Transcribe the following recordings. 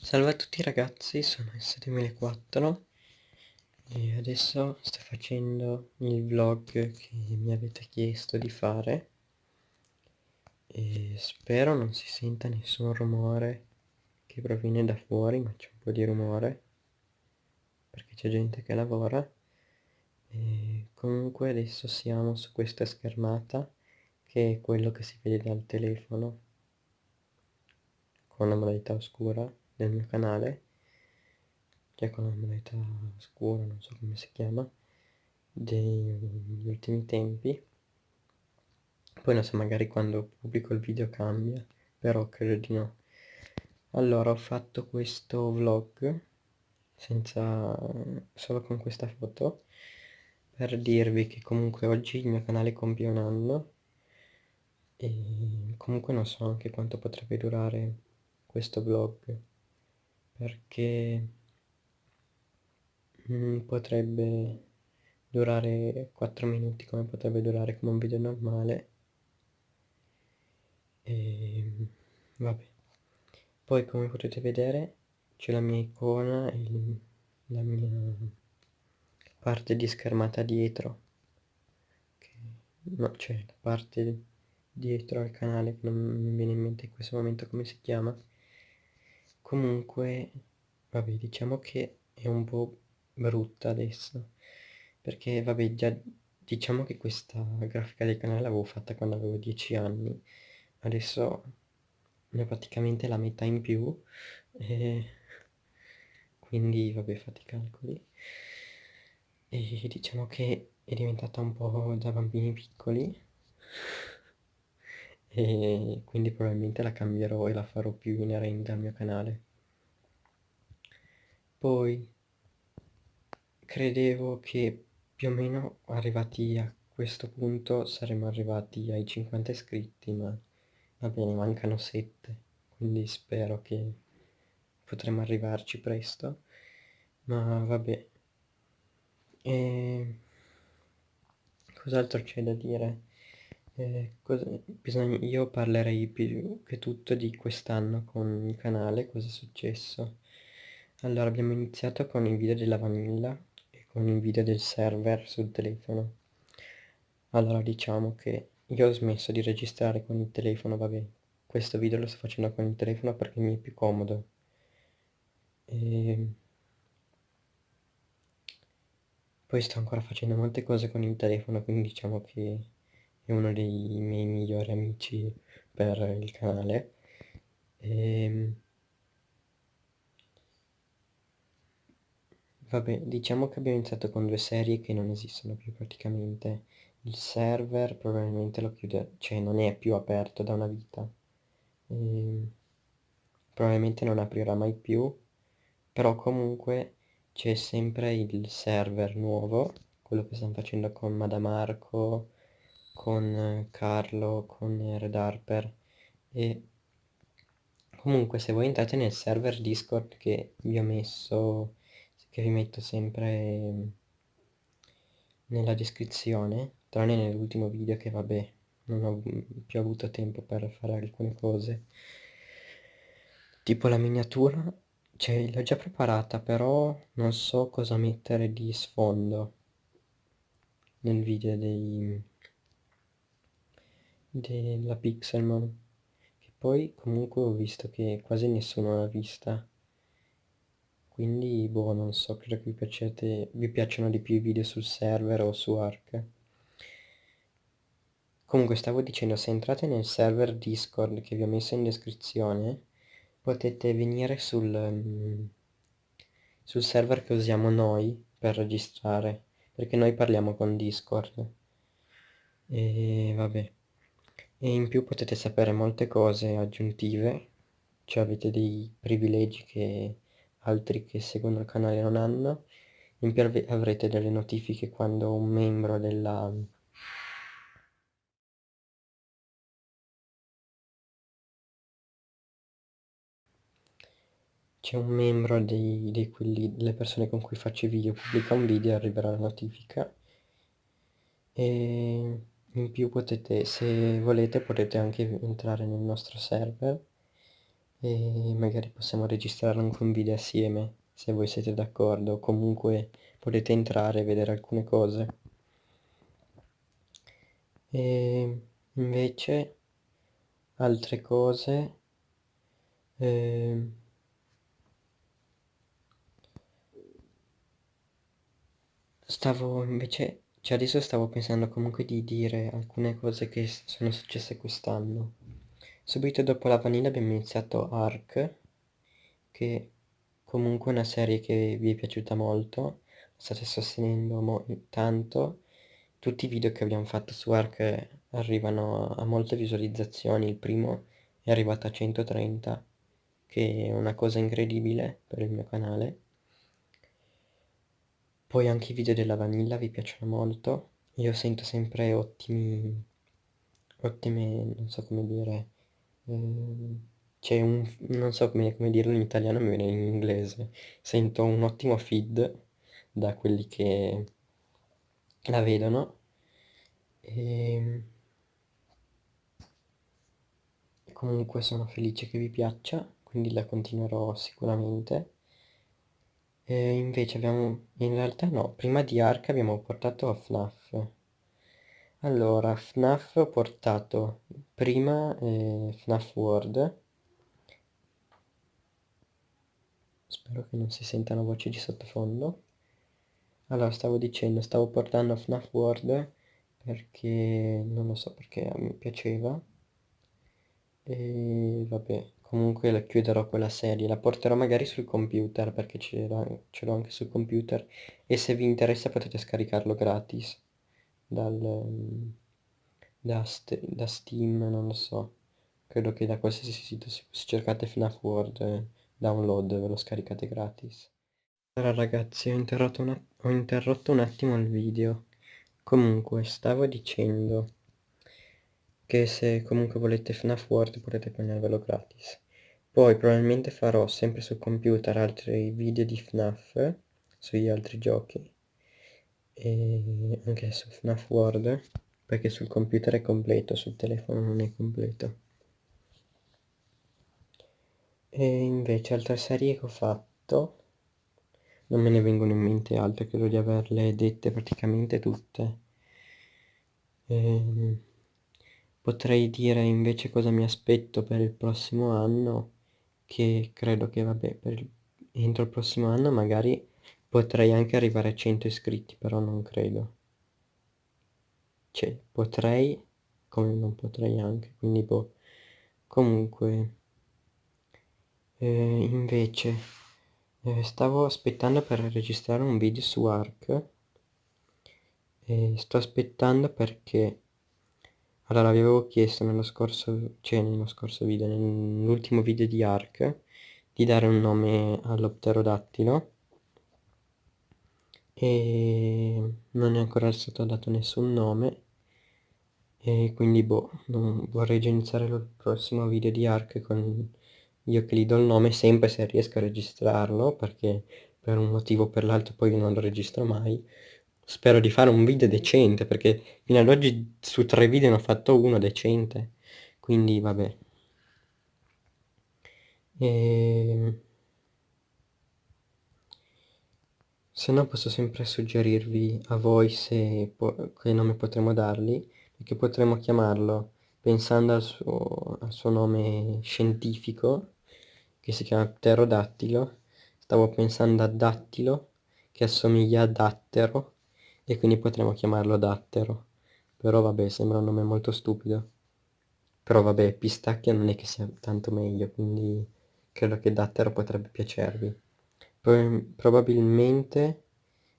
Salve a tutti ragazzi, sono S2004 e adesso sto facendo il vlog che mi avete chiesto di fare e spero non si senta nessun rumore che proviene da fuori, ma c'è un po' di rumore perché c'è gente che lavora. E comunque adesso siamo su questa schermata che è quello che si vede dal telefono con la modalità oscura del mio canale che con la modalità scura, non so come si chiama degli ultimi tempi. Poi non so magari quando pubblico il video cambia però credo di no. Allora ho fatto questo vlog senza solo con questa foto per dirvi che comunque oggi il mio canale compie un anno e comunque non so anche quanto potrebbe durare questo vlog perché mm, potrebbe durare 4 minuti come potrebbe durare come un video normale. E vabbè. Poi come potete vedere c'è la mia icona e la mia parte di schermata dietro. Che, no c'è la parte dietro al canale che non mi viene in mente in questo momento come si chiama comunque vabbè diciamo che è un po' brutta adesso perché vabbè già diciamo che questa grafica del canale l'avevo fatta quando avevo 10 anni adesso ne ho praticamente la metà in più e quindi vabbè fate i calcoli. E diciamo che è diventata un po' da bambini piccoli e quindi probabilmente la cambierò e la farò più inerente al mio canale. Poi credevo che più o meno arrivati a questo punto saremmo arrivati ai 50 iscritti ma va bene mancano 7 quindi spero che potremo arrivarci presto. Ma vabbè. E cos'altro c'è da dire eh, bisogna, io parlerei più che tutto di quest'anno con il canale, cosa è successo. Allora abbiamo iniziato con il video della vanilla e con il video del server sul telefono. Allora diciamo che io ho smesso di registrare con il telefono, vabbè, questo video lo sto facendo con il telefono perché mi è più comodo. E... Poi sto ancora facendo molte cose con il telefono, quindi diciamo che è uno dei miei migliori amici per il canale. E... Ehm, vabbè diciamo che abbiamo iniziato con due serie che non esistono più praticamente. Il server probabilmente lo chiude cioè non è più aperto da una vita. E... Ehm, probabilmente non aprirà mai più però comunque c'è sempre il server nuovo quello che stiamo facendo con Madamarco con Carlo, con Red Harper e comunque se voi entrate nel server Discord che vi ho messo, che vi metto sempre nella descrizione, tranne nell'ultimo video che vabbè non ho più avuto tempo per fare alcune cose, tipo la miniatura, cioè l'ho già preparata però non so cosa mettere di sfondo nel video dei della Pixelmon che poi comunque ho visto che quasi nessuno l'ha vista. Quindi boh non so credo che vi, piacete, vi piacciono di più i video sul server o su Ark. Comunque stavo dicendo se entrate nel server discord che vi ho messo in descrizione potete venire sul, sul server che usiamo noi per registrare perché noi parliamo con discord. E vabbè e in più potete sapere molte cose aggiuntive. Cioè avete dei privilegi che altri che seguono il canale non hanno. In più avrete delle notifiche quando un membro della c'è un membro dei, dei quelli, delle persone con cui faccio video pubblica un video arriverà la notifica. E in più potete se volete potete anche entrare nel nostro server e magari possiamo registrare anche un video assieme se voi siete d'accordo, comunque potete entrare e vedere alcune cose. E invece altre cose eh, stavo invece cioè adesso stavo pensando comunque di dire alcune cose che sono successe quest'anno. Subito dopo la vanilla abbiamo iniziato Ark che comunque è una serie che vi è piaciuta molto state sostenendo tanto. Tutti i video che abbiamo fatto su Ark arrivano a molte visualizzazioni. Il primo è arrivato a 130 che è una cosa incredibile per il mio canale poi anche i video della vanilla vi piacciono molto. Io sento sempre ottimi ottime non so come dire eh, c'è un non so come, come dirlo in italiano viene in inglese. Sento un ottimo feed da quelli che la vedono. E ehm, comunque sono felice che vi piaccia quindi la continuerò sicuramente e invece abbiamo in realtà no prima di Ark abbiamo portato FNAF allora FNAF ho portato prima eh, FNAF World. Spero che non si sentano voci di sottofondo. Allora stavo dicendo stavo portando FNAF World perché non lo so perché mi piaceva. E vabbè comunque la chiuderò quella serie la porterò magari sul computer perché ce l'ho anche sul computer e se vi interessa potete scaricarlo gratis dal, da, da Steam non lo so. Credo che da qualsiasi sito se cercate FNAF World eh, download ve lo scaricate gratis. Allora ragazzi ho interrotto, ho interrotto un attimo il video. Comunque stavo dicendo che se comunque volete FNAF World potete prendervelo gratis. Poi probabilmente farò sempre sul computer altri video di FNAF sugli altri giochi e anche su FNAF World perché sul computer è completo, sul telefono non è completo. E invece altre serie che ho fatto non me ne vengono in mente altre, credo di averle dette praticamente tutte. Ehm, potrei dire invece cosa mi aspetto per il prossimo anno che credo che vabbè per entro il prossimo anno magari potrei anche arrivare a 100 iscritti però non credo. Cioè potrei come non potrei anche quindi boh. Comunque eh, invece eh, stavo aspettando per registrare un video su Arc e sto aspettando perché allora vi avevo chiesto nello scorso cioè nello scorso video nell'ultimo video di Arc di dare un nome all'opterodattilo. E non è ancora stato dato nessun nome. E quindi boh vorrei già iniziare il prossimo video di Arc con io che gli do il nome sempre se riesco a registrarlo perché per un motivo o per l'altro poi non lo registro mai spero di fare un video decente perché fino ad oggi su tre video ne ho fatto uno decente. Quindi vabbè. E... Ehm, se no posso sempre suggerirvi a voi se che nome potremmo dargli perché potremmo chiamarlo pensando al suo, al suo nome scientifico che si chiama pterodattilo. Stavo pensando a dattilo che assomiglia a dattero e quindi potremmo chiamarlo dattero però vabbè sembra un nome molto stupido. Però vabbè pistacchio non è che sia tanto meglio quindi credo che dattero potrebbe piacervi. Probabilmente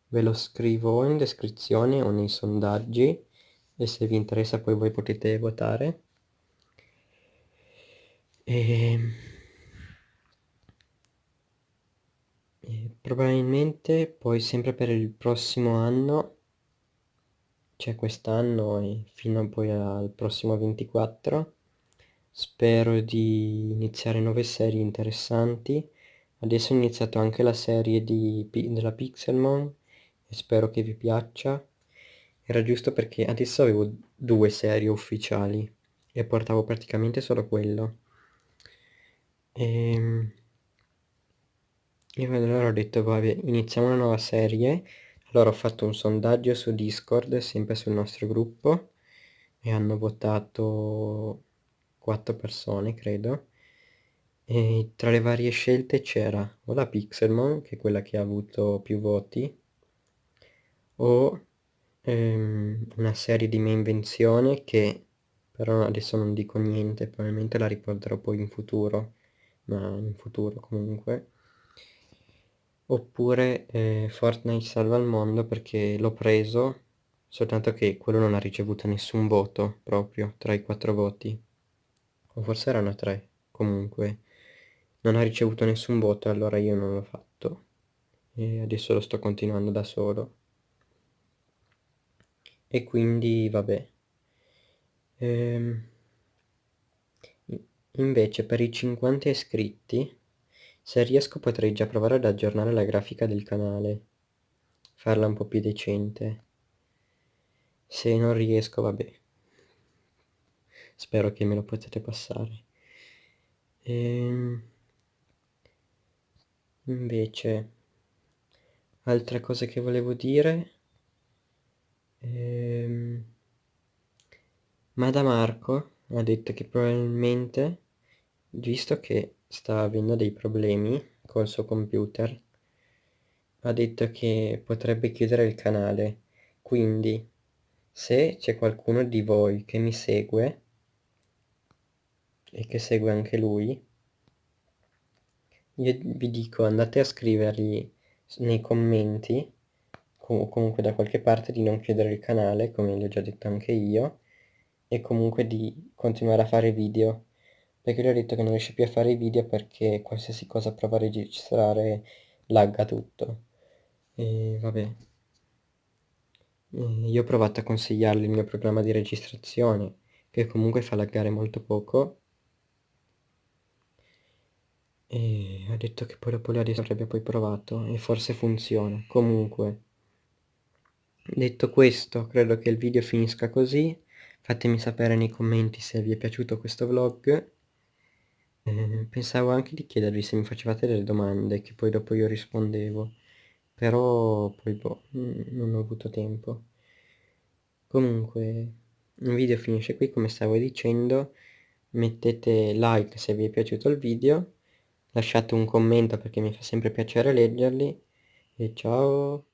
ve lo scrivo in descrizione o nei sondaggi e se vi interessa poi voi potete votare. E, e probabilmente poi sempre per il prossimo anno cioè quest'anno e fino poi al prossimo 24 spero di iniziare nuove serie interessanti. Adesso ho iniziato anche la serie di, della Pixelmon e spero che vi piaccia. Era giusto perché adesso avevo due serie ufficiali e portavo praticamente solo quello. E... Io allora ho detto, vabbè, iniziamo una nuova serie. Allora ho fatto un sondaggio su Discord, sempre sul nostro gruppo, e hanno votato 4 persone, credo. E tra le varie scelte c'era o la Pixelmon, che è quella che ha avuto più voti, o ehm, una serie di mia invenzione che però adesso non dico niente, probabilmente la riporterò poi in futuro, ma in futuro comunque. Oppure eh, Fortnite salva il mondo perché l'ho preso, soltanto che quello non ha ricevuto nessun voto proprio tra i quattro voti. O forse erano tre, comunque. Non ha ricevuto nessun voto, allora io non l'ho fatto. E adesso lo sto continuando da solo. E quindi vabbè. Ehm, invece per i 50 iscritti se riesco potrei già provare ad aggiornare la grafica del canale, farla un po' più decente. Se non riesco, vabbè. Spero che me lo potete passare. Ehm... Invece, altre cose che volevo dire... Ehm... Marco ha detto che probabilmente, visto che sta avendo dei problemi col suo computer. Ha detto che potrebbe chiudere il canale. Quindi se c'è qualcuno di voi che mi segue e che segue anche lui io vi dico andate a scrivergli nei commenti o comunque da qualche parte di non chiudere il canale come gli ho già detto anche io e comunque di continuare a fare video perché lui ha detto che non riesce più a fare i video perché qualsiasi cosa prova a registrare lagga tutto. E vabbè. Io ho provato a consigliargli il mio programma di registrazione che comunque fa laggare molto poco. E ha detto che poi dopo adesso avrebbe poi provato e forse funziona. Comunque detto questo credo che il video finisca così. Fatemi sapere nei commenti se vi è piaciuto questo vlog eh, pensavo anche di chiedervi se mi facevate delle domande che poi dopo io rispondevo. Però poi boh, non ho avuto tempo. Comunque il video finisce qui come stavo dicendo. Mettete like se vi è piaciuto il video. Lasciate un commento perché mi fa sempre piacere leggerli. E ciao